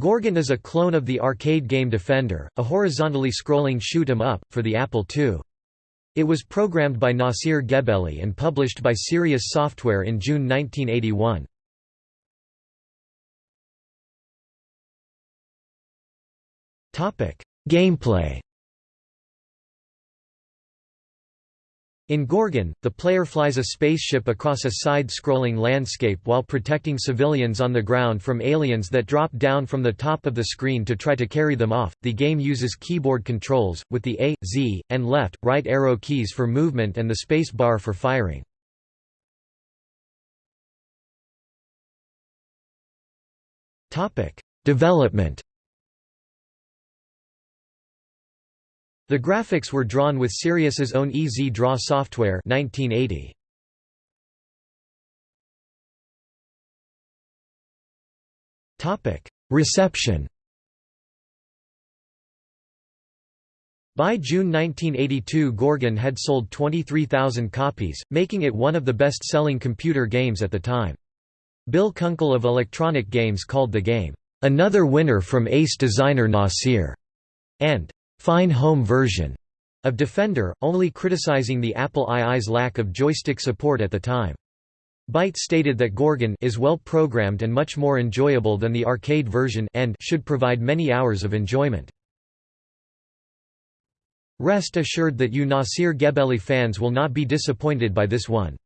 Gorgon is a clone of the arcade game Defender, a horizontally scrolling shoot 'em up, for the Apple II. It was programmed by Nasir Gebeli and published by Sirius Software in June 1981. Gameplay In Gorgon, the player flies a spaceship across a side-scrolling landscape while protecting civilians on the ground from aliens that drop down from the top of the screen to try to carry them off. The game uses keyboard controls, with the A, Z, and left, right arrow keys for movement and the space bar for firing. Development The graphics were drawn with Sirius's own EZ Draw software 1980. Topic: Reception By June 1982 Gorgon had sold 23,000 copies, making it one of the best-selling computer games at the time. Bill Kunkel of Electronic Games called the game, "...another winner from ace designer Nasir", and fine home version of Defender, only criticizing the Apple II's lack of joystick support at the time. Byte stated that Gorgon is well programmed and much more enjoyable than the arcade version and should provide many hours of enjoyment. Rest assured that you Nasir Gebeli fans will not be disappointed by this one.